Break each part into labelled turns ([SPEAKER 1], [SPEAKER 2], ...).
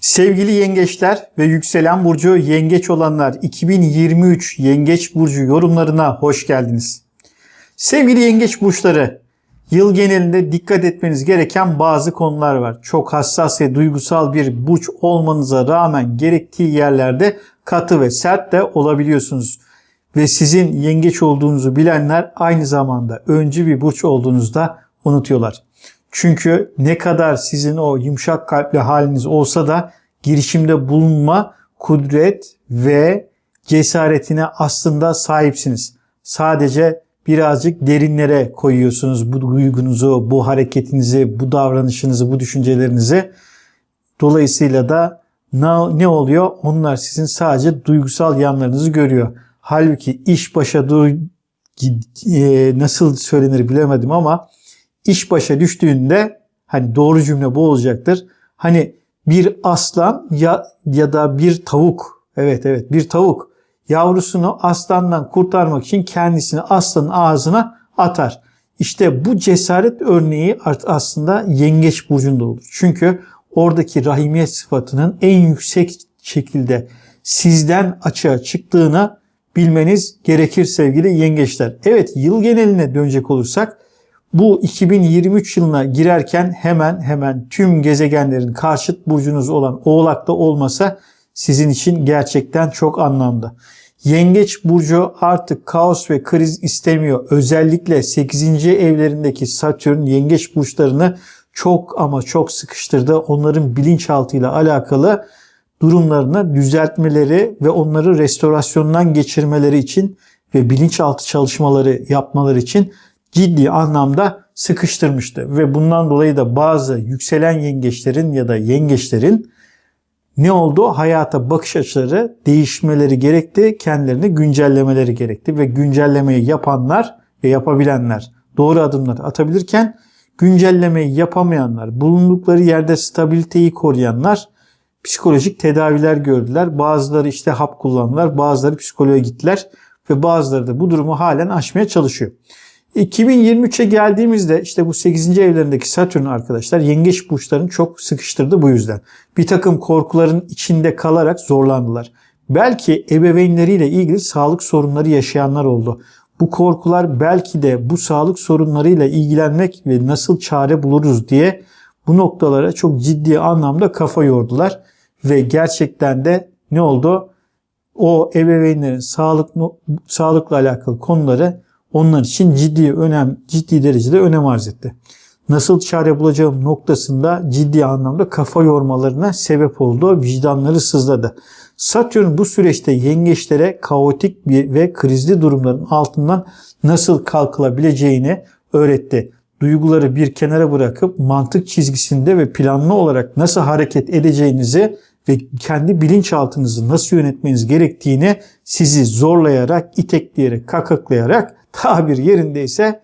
[SPEAKER 1] Sevgili yengeçler ve yükselen burcu yengeç olanlar 2023 yengeç burcu yorumlarına hoş geldiniz. Sevgili yengeç burçları, yıl genelinde dikkat etmeniz gereken bazı konular var. Çok hassas ve duygusal bir burç olmanıza rağmen gerektiği yerlerde katı ve sert de olabiliyorsunuz. Ve sizin yengeç olduğunuzu bilenler aynı zamanda öncü bir burç olduğunuzu da unutuyorlar. Çünkü ne kadar sizin o yumuşak kalpli haliniz olsa da girişimde bulunma kudret ve cesaretine aslında sahipsiniz. Sadece birazcık derinlere koyuyorsunuz bu duygunuzu, bu hareketinizi, bu davranışınızı, bu düşüncelerinizi. Dolayısıyla da ne oluyor? Onlar sizin sadece duygusal yanlarınızı görüyor. Halbuki iş başa e, nasıl söylenir bilemedim ama iş başa düştüğünde hani doğru cümle bu olacaktır. Hani bir aslan ya ya da bir tavuk evet evet bir tavuk yavrusunu aslandan kurtarmak için kendisini aslanın ağzına atar. İşte bu cesaret örneği aslında yengeç burcunda olur. Çünkü oradaki rahimiyet sıfatının en yüksek şekilde sizden açığa çıktığını bilmeniz gerekir sevgili yengeçler. Evet yıl geneline dönecek olursak bu 2023 yılına girerken hemen hemen tüm gezegenlerin karşıt burcunuz olan Oğlak'ta olmasa sizin için gerçekten çok anlamlı. Yengeç burcu artık kaos ve kriz istemiyor. Özellikle 8. evlerindeki Satürn yengeç burçlarını çok ama çok sıkıştırdı. Onların bilinçaltıyla alakalı durumlarını düzeltmeleri ve onları restorasyondan geçirmeleri için ve bilinçaltı çalışmaları yapmaları için ciddi anlamda sıkıştırmıştı. Ve bundan dolayı da bazı yükselen yengeçlerin ya da yengeçlerin ne oldu? Hayata bakış açıları değişmeleri gerekti, kendilerini güncellemeleri gerekti ve güncellemeyi yapanlar ve yapabilenler doğru adımlar atabilirken güncellemeyi yapamayanlar, bulundukları yerde stabiliteyi koruyanlar psikolojik tedaviler gördüler. Bazıları işte hap kullandılar, bazıları psikoloğa gittiler ve bazıları da bu durumu halen aşmaya çalışıyor. 2023'e geldiğimizde işte bu 8. evlerindeki Satürn arkadaşlar yengeç burçlarını çok sıkıştırdı bu yüzden. Bir takım korkuların içinde kalarak zorlandılar. Belki ebeveynleriyle ilgili sağlık sorunları yaşayanlar oldu. Bu korkular belki de bu sağlık sorunlarıyla ilgilenmek ve nasıl çare buluruz diye bu noktalara çok ciddi anlamda kafa yordular. Ve gerçekten de ne oldu? O ebeveynlerin sağlık, sağlıkla alakalı konuları onlar için ciddi önem, ciddi derecede önem arz etti. Nasıl çare bulacağım noktasında ciddi anlamda kafa yormalarına sebep oldu. Vicdanları sızladı. Satürn bu süreçte yengeçlere kaotik bir ve krizli durumların altından nasıl kalkılabileceğini öğretti. Duyguları bir kenara bırakıp mantık çizgisinde ve planlı olarak nasıl hareket edeceğinizi ve kendi bilinçaltınızı nasıl yönetmeniz gerektiğini sizi zorlayarak, itekleyerek, kakaklayarak tabir yerindeyse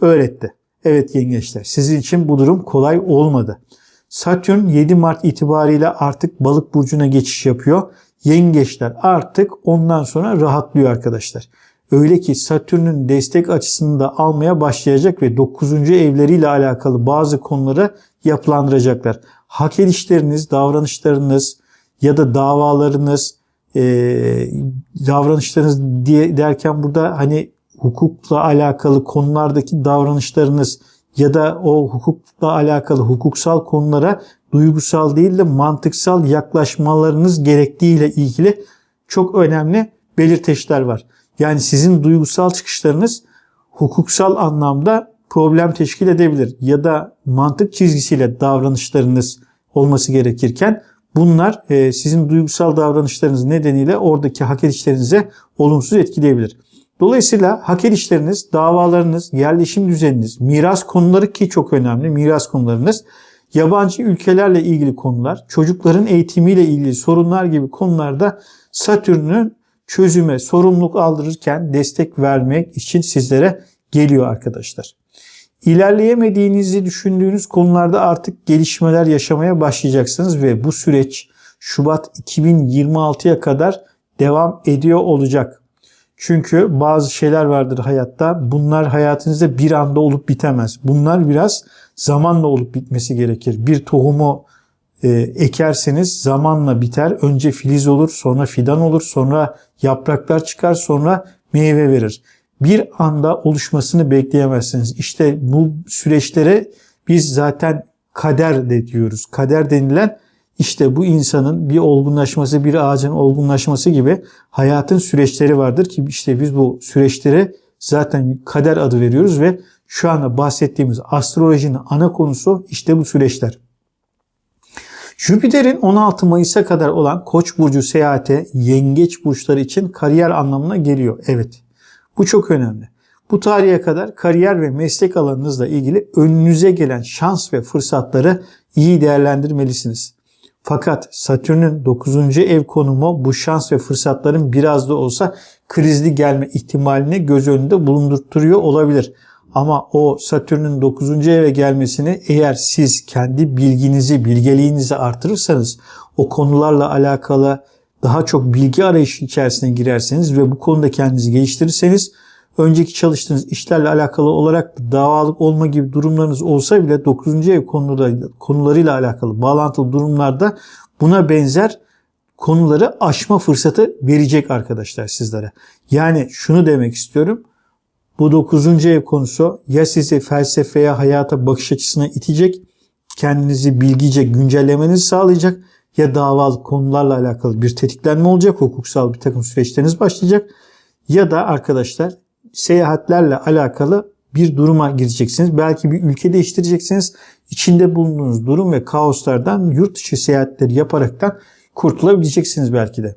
[SPEAKER 1] öğretti. Evet yengeçler sizin için bu durum kolay olmadı. Satürn 7 Mart itibariyle artık balık burcuna geçiş yapıyor. Yengeçler artık ondan sonra rahatlıyor arkadaşlar. Öyle ki Satürn'ün destek açısını da almaya başlayacak ve 9. evleriyle alakalı bazı konuları yapılandıracaklar. Hak edişleriniz, davranışlarınız ya da davalarınız, e, davranışlarınız diye derken burada hani hukukla alakalı konulardaki davranışlarınız ya da o hukukla alakalı hukuksal konulara duygusal değil de mantıksal yaklaşmalarınız gerektiğiyle ilgili çok önemli belirteçler var. Yani sizin duygusal çıkışlarınız hukuksal anlamda problem teşkil edebilir ya da mantık çizgisiyle davranışlarınız olması gerekirken bunlar e, sizin duygusal davranışlarınız nedeniyle oradaki hak edişlerinize olumsuz etkileyebilir. Dolayısıyla hak edişleriniz, davalarınız, yerleşim düzeniniz, miras konuları ki çok önemli miras konularınız, yabancı ülkelerle ilgili konular, çocukların eğitimiyle ilgili sorunlar gibi konularda Satürn'ün çözüme sorumluluk aldırırken destek vermek için sizlere geliyor arkadaşlar. İlerleyemediğinizi düşündüğünüz konularda artık gelişmeler yaşamaya başlayacaksınız ve bu süreç Şubat 2026'ya kadar devam ediyor olacak. Çünkü bazı şeyler vardır hayatta. Bunlar hayatınızda bir anda olup bitemez. Bunlar biraz zamanla olup bitmesi gerekir. Bir tohumu e, ekerseniz zamanla biter. Önce filiz olur, sonra fidan olur, sonra yapraklar çıkar, sonra meyve verir. Bir anda oluşmasını bekleyemezsiniz. İşte bu süreçlere biz zaten kader de diyoruz. Kader denilen işte bu insanın bir olgunlaşması, bir ağacın olgunlaşması gibi hayatın süreçleri vardır ki işte biz bu süreçlere zaten kader adı veriyoruz ve şu anda bahsettiğimiz astrolojinin ana konusu işte bu süreçler. Jüpiter'in 16 Mayıs'a kadar olan Koç burcu seyahate yengeç burçları için kariyer anlamına geliyor. Evet. Bu çok önemli. Bu tarihe kadar kariyer ve meslek alanınızla ilgili önünüze gelen şans ve fırsatları iyi değerlendirmelisiniz. Fakat Satürn'ün 9. ev konumu bu şans ve fırsatların biraz da olsa krizli gelme ihtimalini göz önünde bulundurtuyor olabilir. Ama o Satürn'ün 9. eve gelmesini eğer siz kendi bilginizi, bilgeliğinizi artırırsanız o konularla alakalı daha çok bilgi arayışı içerisine girerseniz ve bu konuda kendinizi geliştirirseniz önceki çalıştığınız işlerle alakalı olarak davalık olma gibi durumlarınız olsa bile 9. ev konuları, konularıyla alakalı bağlantılı durumlarda buna benzer konuları aşma fırsatı verecek arkadaşlar sizlere. Yani şunu demek istiyorum. Bu 9. ev konusu ya sizi felsefeye, hayata bakış açısına itecek, kendinizi bilgice güncellemenizi sağlayacak ya davalık konularla alakalı bir tetiklenme olacak, hukuksal bir takım süreçleriniz başlayacak ya da arkadaşlar seyahatlerle alakalı bir duruma gireceksiniz. Belki bir ülke değiştireceksiniz. İçinde bulunduğunuz durum ve kaoslardan yurt dışı seyahatleri yaparaktan kurtulabileceksiniz belki de.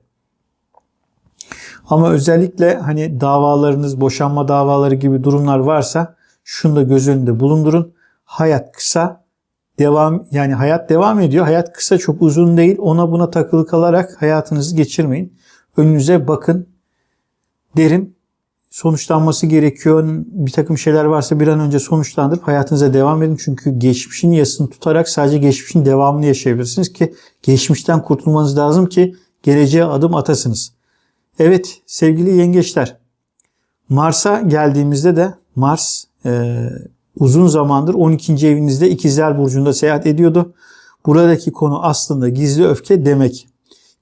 [SPEAKER 1] Ama özellikle hani davalarınız, boşanma davaları gibi durumlar varsa şunu da göz önünde bulundurun. Hayat kısa, devam yani hayat devam ediyor. Hayat kısa çok uzun değil. Ona buna takılı kalarak hayatınızı geçirmeyin. Önünüze bakın derim sonuçlanması gerekiyor. Bir takım şeyler varsa bir an önce sonuçlandırıp hayatınıza devam edin. Çünkü geçmişin yasını tutarak sadece geçmişin devamını yaşayabilirsiniz ki geçmişten kurtulmanız lazım ki geleceğe adım atasınız. Evet sevgili yengeçler Mars'a geldiğimizde de Mars e, uzun zamandır 12. evinizde İkizler Burcu'nda seyahat ediyordu. Buradaki konu aslında gizli öfke demek.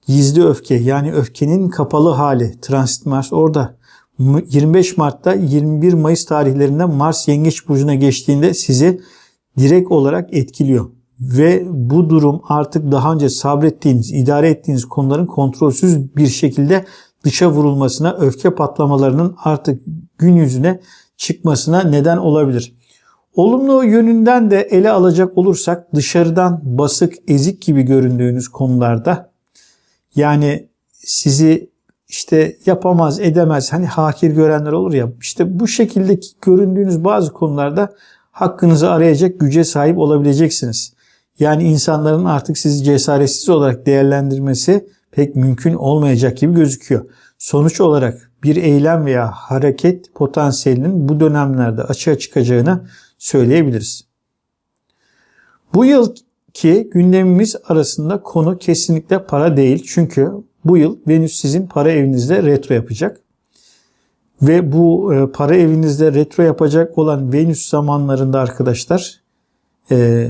[SPEAKER 1] Gizli öfke yani öfkenin kapalı hali. Transit Mars orada. 25 Mart'ta 21 Mayıs tarihlerinde Mars Yengeç Burcu'na geçtiğinde sizi direkt olarak etkiliyor. Ve bu durum artık daha önce sabrettiğiniz, idare ettiğiniz konuların kontrolsüz bir şekilde dışa vurulmasına, öfke patlamalarının artık gün yüzüne çıkmasına neden olabilir. Olumlu yönünden de ele alacak olursak dışarıdan basık, ezik gibi göründüğünüz konularda yani sizi işte yapamaz, edemez, hani hakir görenler olur ya. işte bu şekilde göründüğünüz bazı konularda hakkınızı arayacak güce sahip olabileceksiniz. Yani insanların artık sizi cesaretsiz olarak değerlendirmesi pek mümkün olmayacak gibi gözüküyor. Sonuç olarak bir eylem veya hareket potansiyelinin bu dönemlerde açığa çıkacağını söyleyebiliriz. Bu yılki gündemimiz arasında konu kesinlikle para değil. Çünkü bu yıl Venüs sizin para evinizde retro yapacak. Ve bu e, para evinizde retro yapacak olan Venüs zamanlarında arkadaşlar e,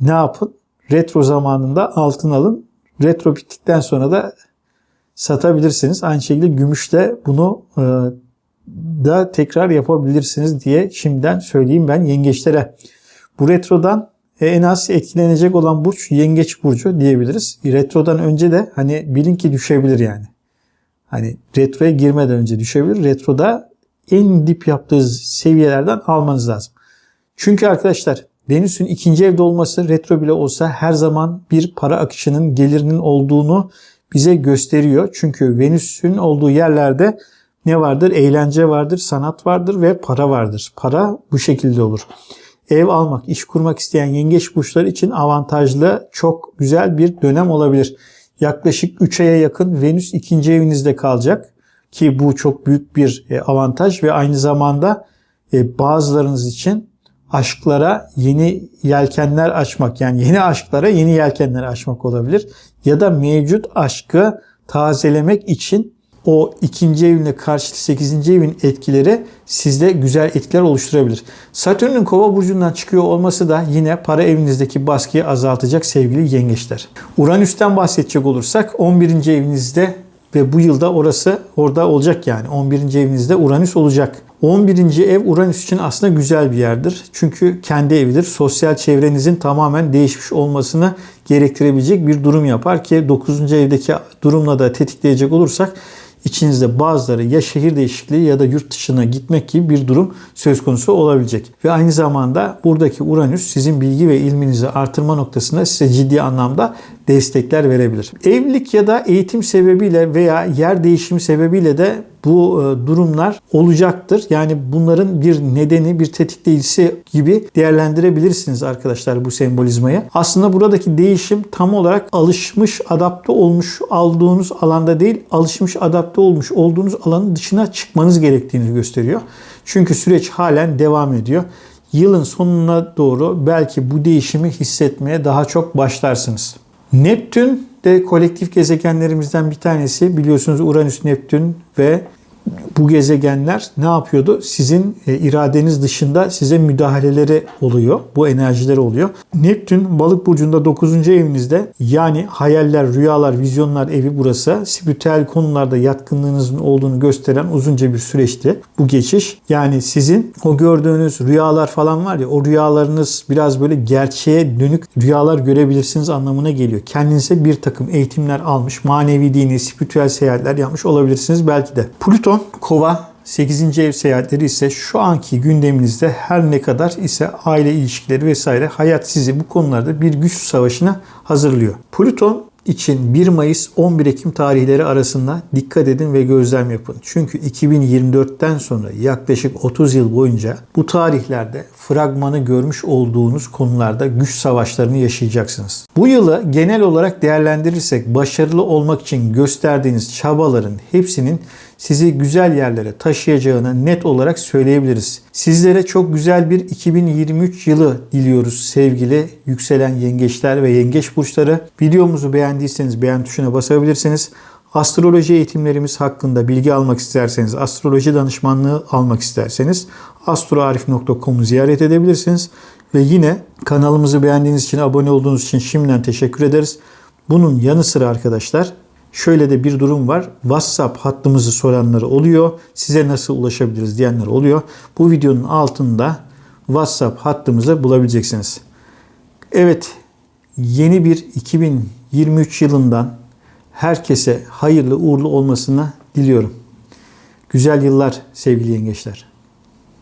[SPEAKER 1] ne yapın? Retro zamanında altın alın. Retro bittikten sonra da satabilirsiniz. Aynı şekilde gümüşte bunu e, da tekrar yapabilirsiniz diye şimdiden söyleyeyim ben yengeçlere. Bu retrodan e, en az etkilenecek olan burç yengeç burcu diyebiliriz. Retrodan önce de hani bilin ki düşebilir yani. Hani retroya girmeden önce düşebilir. Retroda en dip yaptığı seviyelerden almanız lazım. Çünkü arkadaşlar Venüs'ün ikinci evde olması retro bile olsa her zaman bir para akışının gelirinin olduğunu bize gösteriyor. Çünkü Venüs'ün olduğu yerlerde ne vardır? Eğlence vardır, sanat vardır ve para vardır. Para bu şekilde olur ev almak, iş kurmak isteyen yengeç burçları için avantajlı, çok güzel bir dönem olabilir. Yaklaşık 3 aya yakın Venüs ikinci evinizde kalacak ki bu çok büyük bir e, avantaj ve aynı zamanda e, bazılarınız için aşklara yeni yelkenler açmak yani yeni aşklara yeni yelkenler açmak olabilir ya da mevcut aşkı tazelemek için o ikinci evinle karşıt 8. evin etkileri sizde güzel etkiler oluşturabilir. Satürn'ün kova burcundan çıkıyor olması da yine para evinizdeki baskıyı azaltacak sevgili yengeçler. Uranüs'ten bahsedecek olursak 11. evinizde ve bu yılda orası orada olacak yani. 11. evinizde Uranüs olacak. 11. ev Uranüs için aslında güzel bir yerdir. Çünkü kendi evidir. Sosyal çevrenizin tamamen değişmiş olmasını gerektirebilecek bir durum yapar ki 9. evdeki durumla da tetikleyecek olursak içinizde bazıları ya şehir değişikliği ya da yurt dışına gitmek gibi bir durum söz konusu olabilecek. Ve aynı zamanda buradaki Uranüs sizin bilgi ve ilminizi artırma noktasında size ciddi anlamda destekler verebilir. Evlilik ya da eğitim sebebiyle veya yer değişimi sebebiyle de bu e, durumlar olacaktır. Yani bunların bir nedeni, bir tetikleyicisi gibi değerlendirebilirsiniz arkadaşlar bu sembolizmayı. Aslında buradaki değişim tam olarak alışmış, adapte olmuş olduğunuz alanda değil, alışmış, adapte olmuş olduğunuz alanın dışına çıkmanız gerektiğini gösteriyor. Çünkü süreç halen devam ediyor. Yılın sonuna doğru belki bu değişimi hissetmeye daha çok başlarsınız. Neptün de kolektif gezegenlerimizden bir tanesi. Biliyorsunuz Uranüs, Neptün ve bu gezegenler ne yapıyordu? Sizin e, iradeniz dışında size müdahaleleri oluyor. Bu enerjileri oluyor. Neptün balık burcunda 9. evinizde yani hayaller, rüyalar, vizyonlar evi burası. Spiritüel konularda yatkınlığınızın olduğunu gösteren uzunca bir süreçti bu geçiş. Yani sizin o gördüğünüz rüyalar falan var ya o rüyalarınız biraz böyle gerçeğe dönük rüyalar görebilirsiniz anlamına geliyor. Kendinize bir takım eğitimler almış, manevi dini, spiritüel seyahatler yapmış olabilirsiniz belki de. Plüton Kova 8. ev seyahatleri ise şu anki gündeminizde her ne kadar ise aile ilişkileri vesaire hayat sizi bu konularda bir güç savaşına hazırlıyor. Plüton için 1 Mayıs 11 Ekim tarihleri arasında dikkat edin ve gözlem yapın. Çünkü 2024'ten sonra yaklaşık 30 yıl boyunca bu tarihlerde fragmanı görmüş olduğunuz konularda güç savaşlarını yaşayacaksınız. Bu yılı genel olarak değerlendirirsek başarılı olmak için gösterdiğiniz çabaların hepsinin sizi güzel yerlere taşıyacağını net olarak söyleyebiliriz. Sizlere çok güzel bir 2023 yılı diliyoruz sevgili yükselen yengeçler ve yengeç burçları. Videomuzu beğendiyseniz beğen tuşuna basabilirsiniz. Astroloji eğitimlerimiz hakkında bilgi almak isterseniz, astroloji danışmanlığı almak isterseniz astroarif.com'u ziyaret edebilirsiniz. Ve yine kanalımızı beğendiğiniz için, abone olduğunuz için şimdiden teşekkür ederiz. Bunun yanı sıra arkadaşlar şöyle de bir durum var. WhatsApp hattımızı soranları oluyor. Size nasıl ulaşabiliriz diyenler oluyor. Bu videonun altında WhatsApp hattımızı bulabileceksiniz. Evet, yeni bir 2023 yılından herkese hayırlı uğurlu olmasını diliyorum. Güzel yıllar sevgili yengeçler.